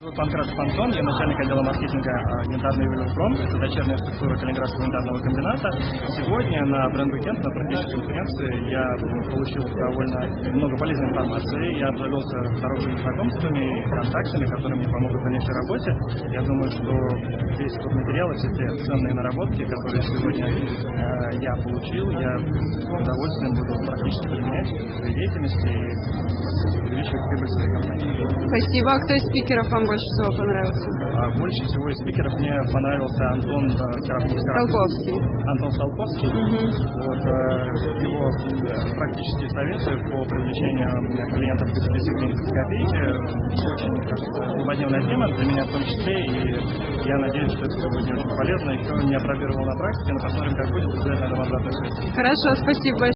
Панкратов Антон, я начальник отдела маркетинга янтарный ювелир Пром, это дочерняя структура Калининградского янтарного комбината. Сегодня на бренд-уикенд, на практической конференции, я получил довольно много полезной информации, я обзавелся хорошими знакомствами и контактами, которые мне помогут в дальнейшей работе. Я думаю, что весь тот материал, все те ценные наработки, которые сегодня э, я получил, я с удовольствием буду практически применять в своей деятельности Спасибо. А кто из спикеров вам больше всего понравился? А больше всего из спикеров мне понравился Антон. Столковский. Антон Столковский. Вот, э, его э, практические советы по привлечению клиентов без копейки очень, кажется, злободневная тема для меня в том числе, и я надеюсь, что это будет очень полезно, и кто не опробировал на практике, но посмотрим, как будет, обязательно обратную связь. Хорошо, спасибо большое.